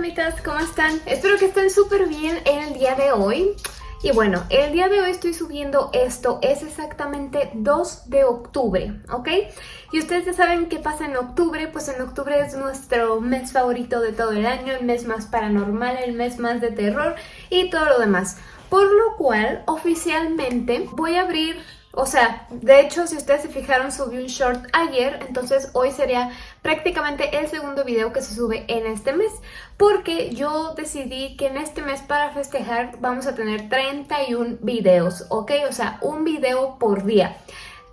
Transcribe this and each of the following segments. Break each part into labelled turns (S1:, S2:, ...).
S1: fantasmitas, ¿cómo están? Espero que estén súper bien en el día de hoy. Y bueno, el día de hoy estoy subiendo esto, es exactamente 2 de octubre, ¿ok? Y ustedes ya saben qué pasa en octubre, pues en octubre es nuestro mes favorito de todo el año, el mes más paranormal, el mes más de terror y todo lo demás. Por lo cual, oficialmente voy a abrir o sea, de hecho, si ustedes se fijaron, subí un short ayer, entonces hoy sería prácticamente el segundo video que se sube en este mes. Porque yo decidí que en este mes para festejar vamos a tener 31 videos, ¿ok? O sea, un video por día.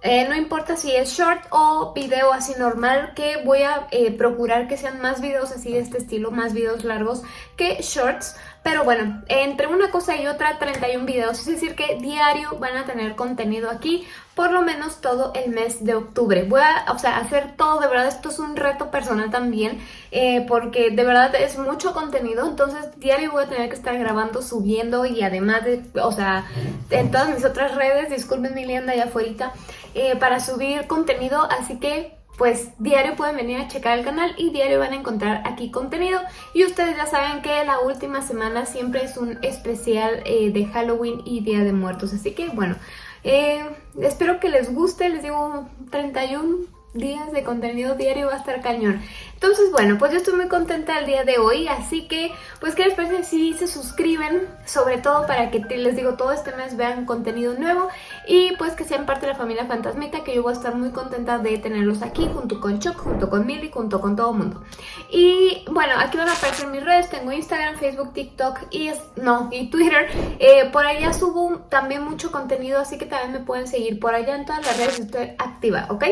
S1: Eh, no importa si es short o video así normal, que voy a eh, procurar que sean más videos así de este estilo, más videos largos que shorts. Pero bueno, entre una cosa y otra, 31 videos, es decir que diario van a tener contenido aquí, por lo menos todo el mes de octubre. Voy a o sea, hacer todo, de verdad, esto es un reto personal también, eh, porque de verdad es mucho contenido, entonces diario voy a tener que estar grabando, subiendo y además de, o sea, en todas mis otras redes, disculpen mi lienda allá afuera, eh, para subir contenido, así que pues diario pueden venir a checar el canal y diario van a encontrar aquí contenido. Y ustedes ya saben que la última semana siempre es un especial eh, de Halloween y Día de Muertos, así que bueno, eh, espero que les guste, les digo 31 días de contenido diario va a estar cañón. Entonces, bueno, pues yo estoy muy contenta el día de hoy, así que, pues, ¿qué les parece si se suscriben? Sobre todo para que, les digo, todo este mes vean contenido nuevo y pues que sean parte de la familia Fantasmita, que yo voy a estar muy contenta de tenerlos aquí, junto con Choc, junto con Milly, junto con todo el mundo. Y, bueno, aquí van a aparecer mis redes, tengo Instagram, Facebook, TikTok y, no, y Twitter. Eh, por allá subo también mucho contenido, así que también me pueden seguir por allá en todas las redes, estoy activa, ¿ok?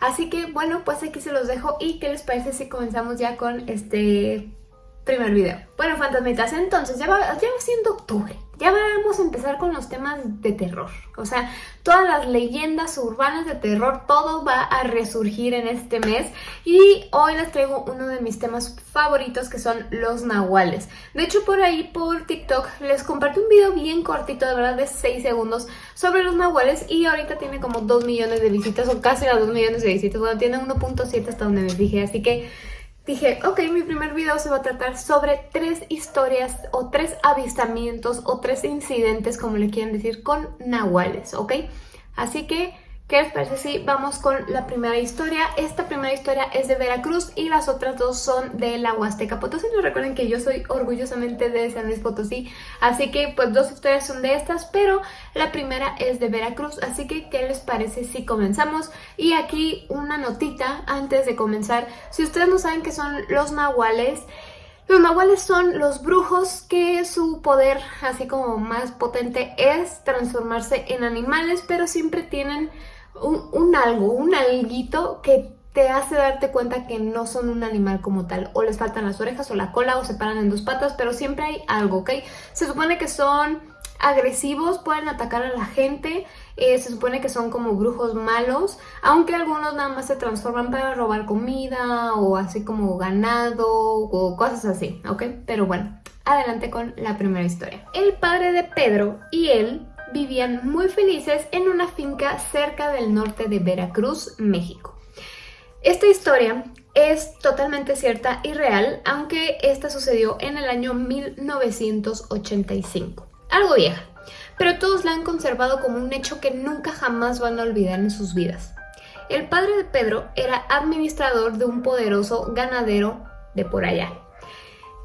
S1: Así que bueno, pues aquí se los dejo y ¿qué les parece si comenzamos ya con este primer video? Bueno, fantasmitas, entonces ya va, ya va siendo octubre. Ya vamos a empezar con los temas de terror. O sea, todas las leyendas urbanas de terror, todo va a resurgir en este mes. Y hoy les traigo uno de mis temas favoritos que son los nahuales. De hecho, por ahí, por TikTok, les compartí un video bien cortito, de verdad, de 6 segundos, sobre los nahuales. Y ahorita tiene como 2 millones de visitas, o casi las 2 millones de visitas. Bueno, tiene 1.7 hasta donde me fijé, así que dije, ok, mi primer video se va a tratar sobre tres historias o tres avistamientos o tres incidentes, como le quieren decir, con nahuales, ¿ok? Así que ¿Qué les parece si vamos con la primera historia? Esta primera historia es de Veracruz y las otras dos son de la Huasteca Potosí. No recuerden que yo soy orgullosamente de San Luis Potosí, así que pues dos historias son de estas, pero la primera es de Veracruz, así que ¿qué les parece si comenzamos? Y aquí una notita antes de comenzar. Si ustedes no saben qué son los nahuales, los nahuales son los brujos que su poder, así como más potente, es transformarse en animales, pero siempre tienen un, algo, un alguito que te hace darte cuenta que no son un animal como tal. O les faltan las orejas o la cola o se paran en dos patas, pero siempre hay algo, ¿ok? Se supone que son agresivos, pueden atacar a la gente, eh, se supone que son como brujos malos, aunque algunos nada más se transforman para robar comida o así como ganado o cosas así, ¿ok? Pero bueno, adelante con la primera historia. El padre de Pedro y él vivían muy felices en una finca cerca del norte de Veracruz, México. Esta historia es totalmente cierta y real, aunque esta sucedió en el año 1985. Algo vieja, pero todos la han conservado como un hecho que nunca jamás van a olvidar en sus vidas. El padre de Pedro era administrador de un poderoso ganadero de por allá.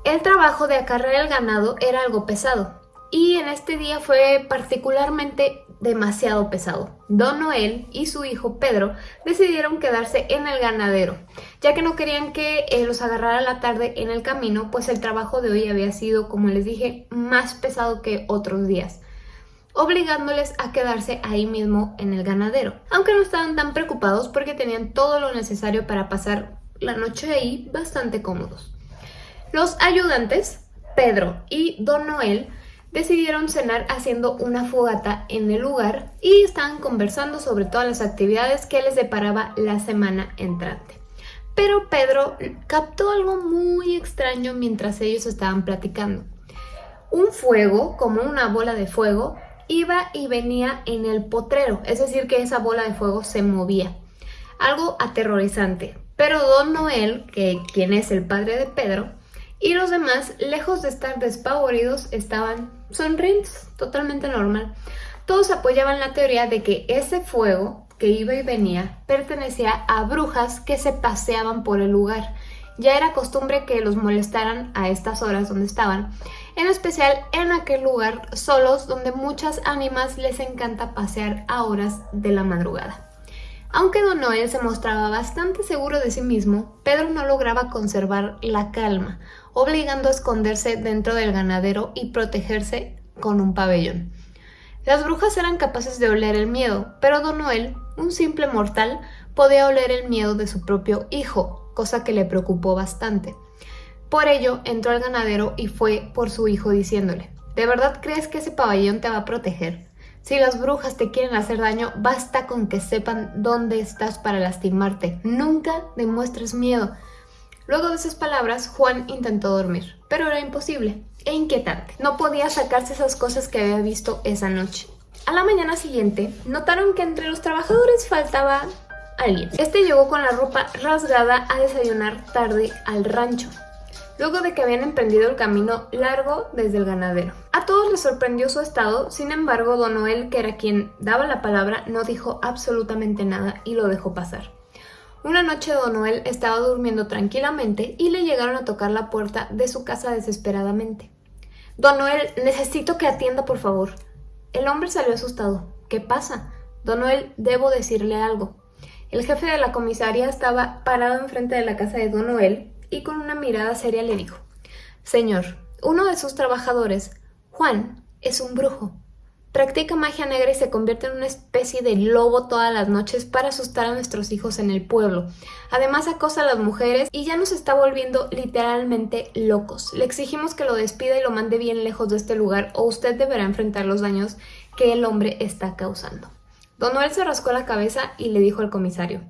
S1: El trabajo de acarrear el ganado era algo pesado, y en este día fue particularmente demasiado pesado. Don Noel y su hijo Pedro decidieron quedarse en el ganadero, ya que no querían que eh, los agarrara la tarde en el camino, pues el trabajo de hoy había sido, como les dije, más pesado que otros días obligándoles a quedarse ahí mismo en el ganadero. Aunque no estaban tan preocupados porque tenían todo lo necesario para pasar la noche ahí bastante cómodos. Los ayudantes, Pedro y Don Noel, decidieron cenar haciendo una fogata en el lugar y estaban conversando sobre todas las actividades que les deparaba la semana entrante. Pero Pedro captó algo muy extraño mientras ellos estaban platicando. Un fuego, como una bola de fuego, iba y venía en el potrero, es decir que esa bola de fuego se movía. Algo aterrorizante. Pero Don Noel, que quien es el padre de Pedro, Y los demás, lejos de estar despavoridos, estaban sonrientes, totalmente normal. Todos apoyaban la teoría de que ese fuego que iba y venía pertenecía a brujas que se paseaban por el lugar. Ya era costumbre que los molestaran a estas horas donde estaban, en especial en aquel lugar solos donde muchas ánimas les encanta pasear a horas de la madrugada. Aunque Don Noel se mostraba bastante seguro de sí mismo, Pedro no lograba conservar la calma, obligando a esconderse dentro del ganadero y protegerse con un pabellón. Las brujas eran capaces de oler el miedo, pero Don Noel, un simple mortal, podía oler el miedo de su propio hijo, cosa que le preocupó bastante. Por ello, entró al ganadero y fue por su hijo diciéndole, ¿de verdad crees que ese pabellón te va a proteger? Si las brujas te quieren hacer daño, basta con que sepan dónde estás para lastimarte. Nunca demuestres miedo. Luego de esas palabras, Juan intentó dormir, pero era imposible e inquietante. No podía sacarse esas cosas que había visto esa noche. A la mañana siguiente, notaron que entre los trabajadores faltaba alguien. Este llegó con la ropa rasgada a desayunar tarde al rancho luego de que habían emprendido el camino largo desde el ganadero. A todos les sorprendió su estado, sin embargo Don Noel, que era quien daba la palabra, no dijo absolutamente nada y lo dejó pasar. Una noche Don Noel estaba durmiendo tranquilamente y le llegaron a tocar la puerta de su casa desesperadamente. Don Noel, necesito que atienda por favor. El hombre salió asustado. ¿Qué pasa? Don Noel, debo decirle algo. El jefe de la comisaría estaba parado enfrente de la casa de Don Noel y con una mirada seria le dijo, Señor, uno de sus trabajadores, Juan, es un brujo. Practica magia negra y se convierte en una especie de lobo todas las noches para asustar a nuestros hijos en el pueblo. Además acosa a las mujeres y ya nos está volviendo literalmente locos. Le exigimos que lo despida y lo mande bien lejos de este lugar o usted deberá enfrentar los daños que el hombre está causando. Don Noel se rascó la cabeza y le dijo al comisario,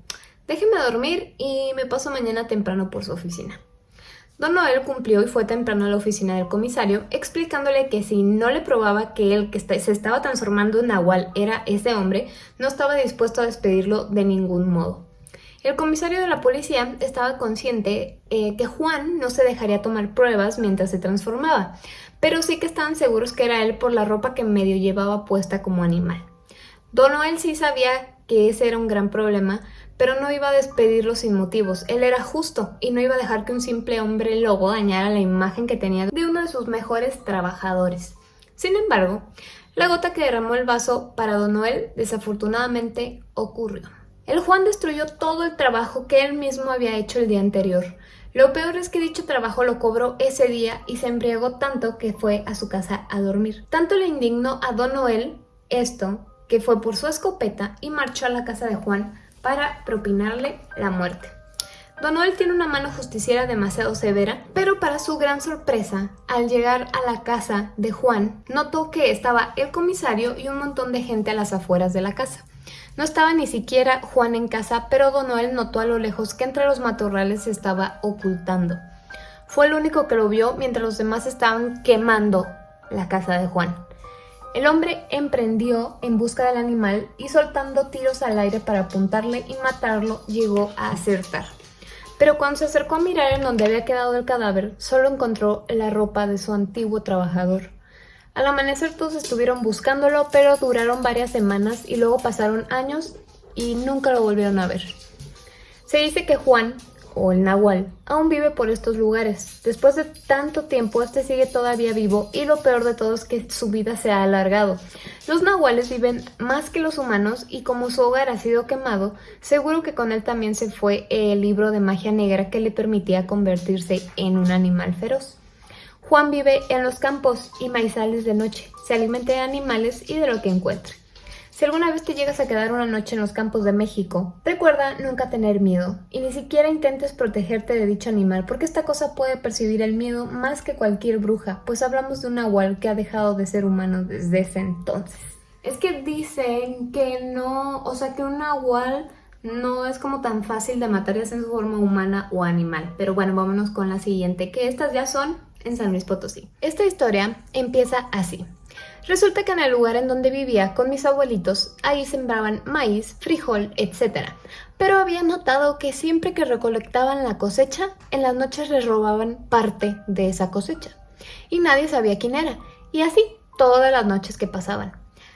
S1: Déjeme dormir y me paso mañana temprano por su oficina. Don Noel cumplió y fue temprano a la oficina del comisario, explicándole que si no le probaba que el que se estaba transformando en Nahual era ese hombre, no estaba dispuesto a despedirlo de ningún modo. El comisario de la policía estaba consciente eh, que Juan no se dejaría tomar pruebas mientras se transformaba, pero sí que estaban seguros que era él por la ropa que medio llevaba puesta como animal. Don Noel sí sabía que ese era un gran problema, pero no iba a despedirlo sin motivos. Él era justo y no iba a dejar que un simple hombre lobo dañara la imagen que tenía de uno de sus mejores trabajadores. Sin embargo, la gota que derramó el vaso para Don Noel desafortunadamente ocurrió. El Juan destruyó todo el trabajo que él mismo había hecho el día anterior. Lo peor es que dicho trabajo lo cobró ese día y se embriagó tanto que fue a su casa a dormir. Tanto le indignó a Don Noel esto que fue por su escopeta y marchó a la casa de Juan para propinarle la muerte. Don Noel tiene una mano justiciera demasiado severa, pero para su gran sorpresa, al llegar a la casa de Juan, notó que estaba el comisario y un montón de gente a las afueras de la casa. No estaba ni siquiera Juan en casa, pero Don Noel notó a lo lejos que entre los matorrales se estaba ocultando. Fue el único que lo vio mientras los demás estaban quemando la casa de Juan. El hombre emprendió en busca del animal y soltando tiros al aire para apuntarle y matarlo llegó a acertar. Pero cuando se acercó a mirar en donde había quedado el cadáver, solo encontró la ropa de su antiguo trabajador. Al amanecer todos estuvieron buscándolo, pero duraron varias semanas y luego pasaron años y nunca lo volvieron a ver. Se dice que Juan o el Nahual, aún vive por estos lugares. Después de tanto tiempo, este sigue todavía vivo y lo peor de todo es que su vida se ha alargado. Los Nahuales viven más que los humanos y como su hogar ha sido quemado, seguro que con él también se fue el libro de magia negra que le permitía convertirse en un animal feroz. Juan vive en los campos y maizales de noche, se alimenta de animales y de lo que encuentre. Si alguna vez te llegas a quedar una noche en los campos de México, recuerda nunca tener miedo y ni siquiera intentes protegerte de dicho animal porque esta cosa puede percibir el miedo más que cualquier bruja, pues hablamos de un nahual que ha dejado de ser humano desde ese entonces. Es que dicen que no, o sea que un nahual no es como tan fácil de matar ya sea en su forma humana o animal. Pero bueno, vámonos con la siguiente, que estas ya son en San Luis Potosí. Esta historia empieza así. Resulta que en el lugar en donde vivía con mis abuelitos, ahí sembraban maíz, frijol, etc. Pero había notado que siempre que recolectaban la cosecha, en las noches les robaban parte de esa cosecha. Y nadie sabía quién era. Y así, todas las noches que pasaban.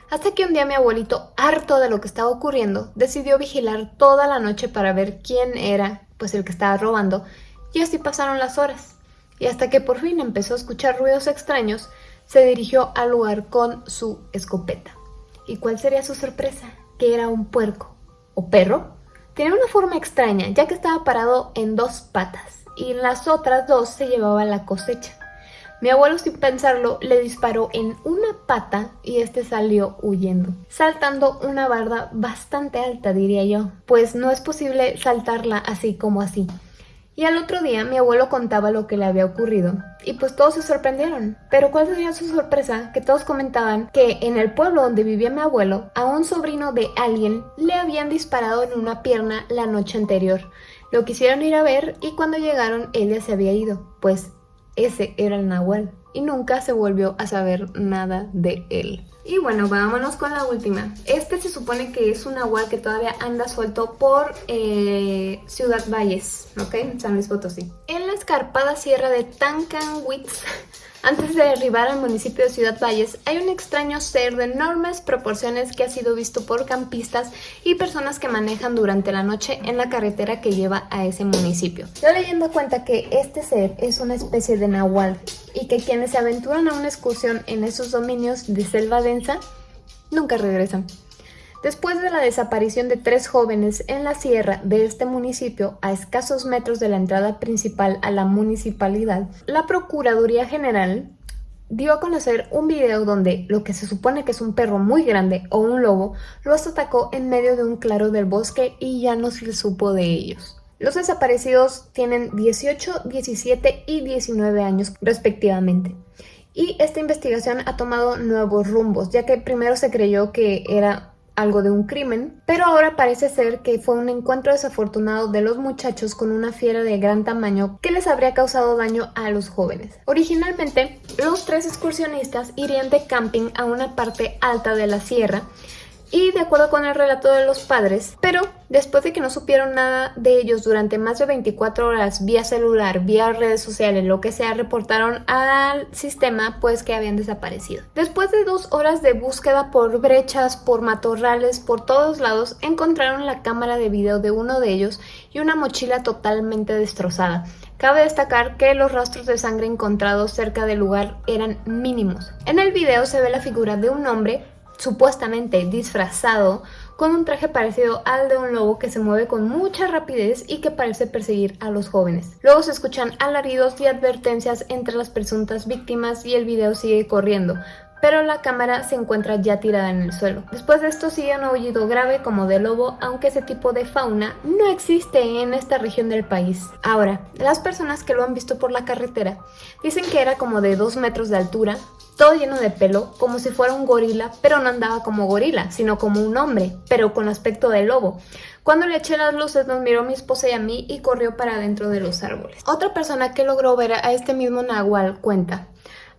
S1: Hasta que un día mi abuelito, harto de lo que estaba ocurriendo, decidió vigilar toda la noche para ver quién era pues el que estaba robando, y así pasaron las horas. Y hasta que por fin empezó a escuchar ruidos extraños, se dirigió al lugar con su escopeta. ¿Y cuál sería su sorpresa? Que era un puerco o perro. Tenía una forma extraña, ya que estaba parado en dos patas y en las otras dos se llevaba la cosecha. Mi abuelo sin pensarlo le disparó en una pata y este salió huyendo, saltando una barda bastante alta diría yo, pues no es posible saltarla así como así. Y al otro día mi abuelo contaba lo que le había ocurrido y pues todos se sorprendieron. Pero cuál sería su sorpresa que todos comentaban que en el pueblo donde vivía mi abuelo a un sobrino de alguien le habían disparado en una pierna la noche anterior. Lo quisieron ir a ver y cuando llegaron él ya se había ido, pues ese era el Nahual y nunca se volvió a saber nada de él. Y bueno, vámonos con la última. Este se supone que es un nahual que todavía anda suelto por eh, Ciudad Valles, ¿ok? San Luis Potosí. En la escarpada sierra de Tancanwitz antes de arribar al municipio de Ciudad Valles, hay un extraño ser de enormes proporciones que ha sido visto por campistas y personas que manejan durante la noche en la carretera que lleva a ese municipio. La leyenda cuenta que este ser es una especie de nahual y que quienes se aventuran a una excursión en esos dominios de selva densa nunca regresan. Después de la desaparición de tres jóvenes en la sierra de este municipio, a escasos metros de la entrada principal a la municipalidad, la Procuraduría General dio a conocer un video donde lo que se supone que es un perro muy grande o un lobo los atacó en medio de un claro del bosque y ya no se supo de ellos. Los desaparecidos tienen 18, 17 y 19 años respectivamente. Y esta investigación ha tomado nuevos rumbos, ya que primero se creyó que era algo de un crimen, pero ahora parece ser que fue un encuentro desafortunado de los muchachos con una fiera de gran tamaño que les habría causado daño a los jóvenes. Originalmente, los tres excursionistas irían de camping a una parte alta de la sierra y de acuerdo con el relato de los padres, pero después de que no supieron nada de ellos durante más de 24 horas vía celular, vía redes sociales, lo que sea, reportaron al sistema pues que habían desaparecido. Después de dos horas de búsqueda por brechas, por matorrales, por todos lados, encontraron la cámara de video de uno de ellos y una mochila totalmente destrozada. Cabe destacar que los rastros de sangre encontrados cerca del lugar eran mínimos. En el video se ve la figura de un hombre supuestamente disfrazado con un traje parecido al de un lobo que se mueve con mucha rapidez y que parece perseguir a los jóvenes. Luego se escuchan alaridos y advertencias entre las presuntas víctimas y el video sigue corriendo, pero la cámara se encuentra ya tirada en el suelo. Después de esto sigue un aullido grave como de lobo, aunque ese tipo de fauna no existe en esta región del país. Ahora, las personas que lo han visto por la carretera dicen que era como de 2 metros de altura, todo lleno de pelo, como si fuera un gorila, pero no andaba como gorila, sino como un hombre, pero con aspecto de lobo. Cuando le eché las luces nos miró mi esposa y a mí y corrió para dentro de los árboles. Otra persona que logró ver a este mismo nahual cuenta,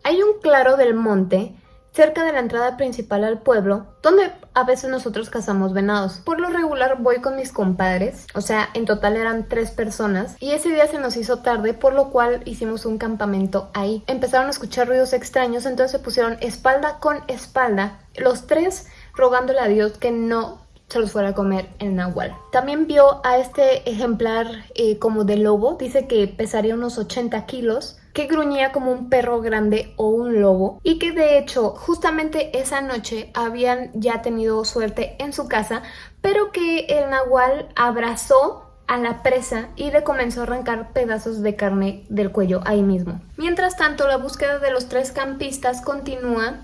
S1: hay un claro del monte cerca de la entrada principal al pueblo, donde a veces nosotros cazamos venados. Por lo regular voy con mis compadres, o sea, en total eran tres personas, y ese día se nos hizo tarde, por lo cual hicimos un campamento ahí. Empezaron a escuchar ruidos extraños, entonces se pusieron espalda con espalda, los tres rogándole a Dios que no se los fuera a comer en Nahual. También vio a este ejemplar eh, como de lobo, dice que pesaría unos 80 kilos, que gruñía como un perro grande o un lobo y que de hecho justamente esa noche habían ya tenido suerte en su casa, pero que el nahual abrazó a la presa y le comenzó a arrancar pedazos de carne del cuello ahí mismo. Mientras tanto, la búsqueda de los tres campistas continúa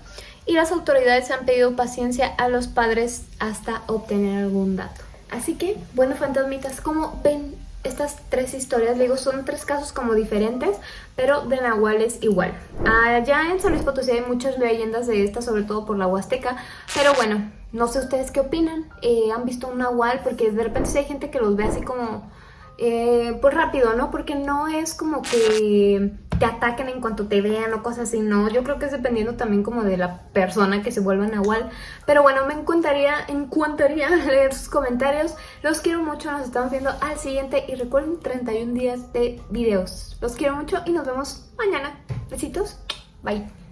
S1: y las autoridades han pedido paciencia a los padres hasta obtener algún dato. Así que, bueno, fantasmitas, como ven estas tres historias, digo, son tres casos como diferentes, pero de Nahual es igual. Allá en San Luis Potosí hay muchas leyendas de estas, sobre todo por la Huasteca, pero bueno, no sé ustedes qué opinan. Eh, ¿Han visto un Nahual? Porque de repente hay gente que los ve así como eh, pues rápido, ¿no? Porque no es como que te ataquen en cuanto te vean o cosas así, no. Yo creo que es dependiendo también como de la persona que se vuelva Nahual. Pero bueno, me encantaría, encantaría leer sus comentarios. Los quiero mucho, nos estamos viendo al siguiente. Y recuerden, 31 días de videos. Los quiero mucho y nos vemos mañana. Besitos. Bye.